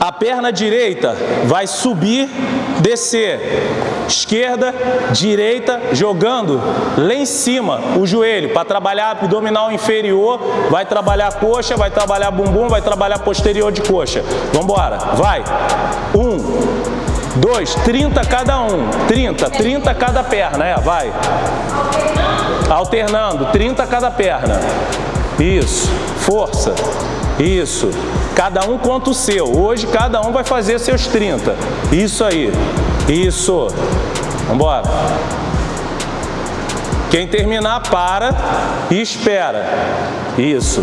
A perna direita vai subir, descer. Esquerda, direita, jogando lá em cima o joelho para trabalhar abdominal inferior, vai trabalhar coxa, vai trabalhar bumbum, vai trabalhar posterior de coxa. Vamos embora, vai. Um, dois, trinta cada um, trinta, trinta cada perna, é, vai. Alternando, trinta cada perna. Isso, força. Isso. Cada um conta o seu. Hoje cada um vai fazer seus 30. Isso aí. Isso. Vambora. Quem terminar, para e espera. Isso.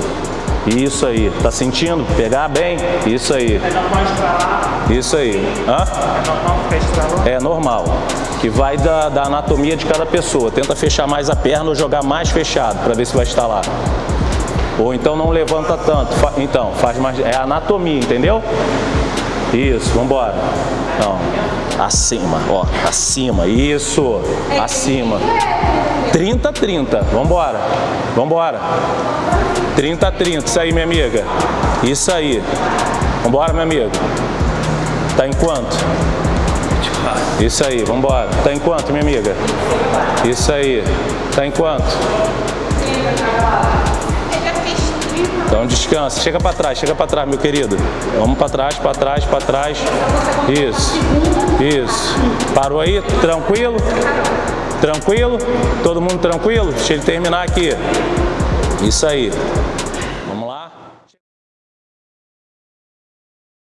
Isso aí. Tá sentindo? Pegar bem? Isso aí. Isso aí. Hã? É normal. Que vai da, da anatomia de cada pessoa. Tenta fechar mais a perna ou jogar mais fechado para ver se vai instalar. Ou então não levanta tanto. Então, faz mais. É anatomia, entendeu? Isso, vamos embora. Então, acima, ó, acima, isso, acima. 30, 30, vamos embora, vamos embora. 30, 30, isso aí, minha amiga. Isso aí. Vamos embora, minha amiga. Tá em quanto? Isso aí, vamos embora. Tá em quanto, minha amiga? Isso aí. Tá em quanto? Descansa, chega para trás, chega para trás, meu querido. Vamos para trás, para trás, para trás. Isso, isso. Parou aí? Tranquilo? Tranquilo? Todo mundo tranquilo? Deixa ele terminar aqui. Isso aí.